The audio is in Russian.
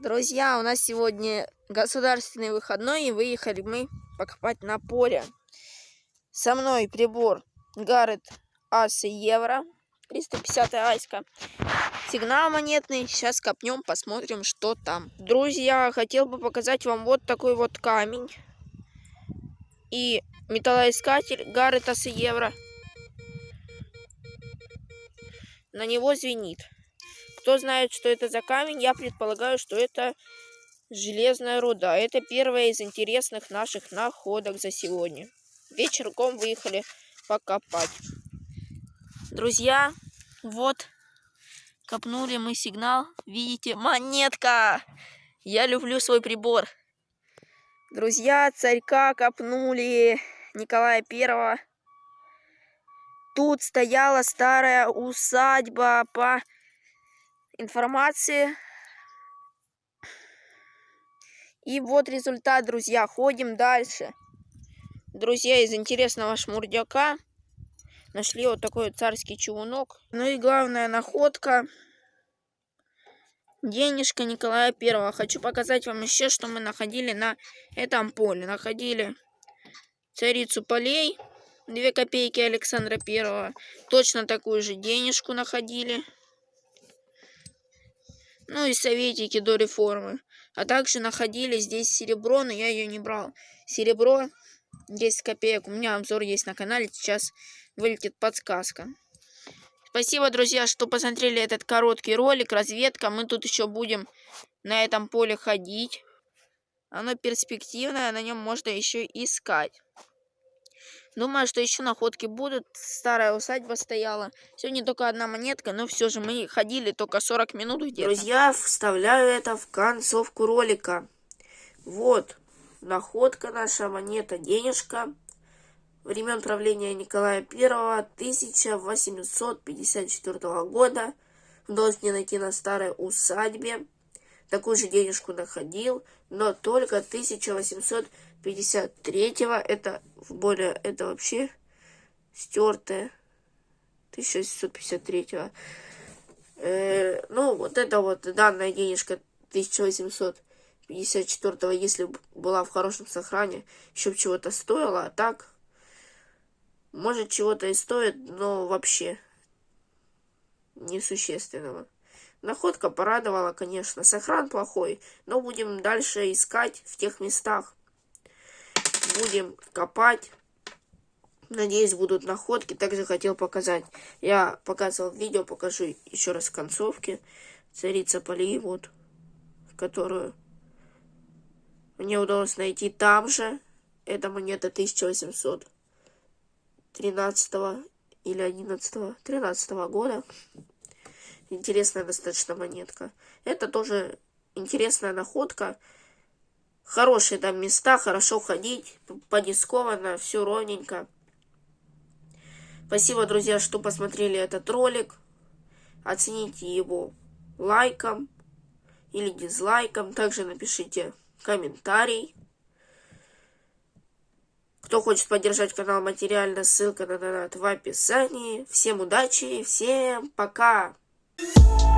Друзья, у нас сегодня государственный выходной, и выехали мы покопать на поле. Со мной прибор Гаррет Ас Евро, 350 айска. Сигнал монетный, сейчас копнем, посмотрим, что там. Друзья, хотел бы показать вам вот такой вот камень. И металлоискатель Гаррет Ас Евро. На него звенит. Кто знает, что это за камень, я предполагаю, что это железная руда. Это первая из интересных наших находок за сегодня. Вечерком выехали покопать. Друзья, вот, копнули мы сигнал. Видите, монетка! Я люблю свой прибор. Друзья, царька копнули Николая Первого. Тут стояла старая усадьба по информации. И вот результат, друзья. Ходим дальше. Друзья, из интересного шмурдяка нашли вот такой царский чугунок. Ну и главная находка. Денежка Николая Первого. Хочу показать вам еще, что мы находили на этом поле. Находили царицу полей. Две копейки Александра Первого. Точно такую же денежку находили ну и советики до реформы. А также находили здесь серебро, но я ее не брал. Серебро 10 копеек. У меня обзор есть на канале, сейчас вылетит подсказка. Спасибо, друзья, что посмотрели этот короткий ролик, разведка. Мы тут еще будем на этом поле ходить. Оно перспективное, на нем можно еще искать. Думаю, что еще находки будут. Старая усадьба стояла. Сегодня только одна монетка, но все же мы ходили только 40 минут где-то. Друзья, вставляю это в концовку ролика. Вот, находка наша, монета, денежка. Времен правления Николая Первого 1854 года. Удалось найти на старой усадьбе. Такую же денежку находил, но только 1853 это более это вообще стертое 1653 э, ну вот это вот данная денежка 1854 если была в хорошем сохране еще чего-то стоила а так может чего-то и стоит но вообще несущественного Находка порадовала, конечно. Сохран плохой, но будем дальше искать в тех местах. Будем копать. Надеюсь, будут находки. Также хотел показать. Я показывал видео, покажу еще раз в концовке. Царица полей, вот, которую мне удалось найти там же. Это монета 1813 или 11 13 года. Интересная достаточно монетка. Это тоже интересная находка. Хорошие там места, хорошо ходить, подискованно, все ровненько. Спасибо, друзья, что посмотрели этот ролик. Оцените его лайком или дизлайком. Также напишите комментарий. Кто хочет поддержать канал материально, ссылка на донат в описании. Всем удачи, всем пока! Música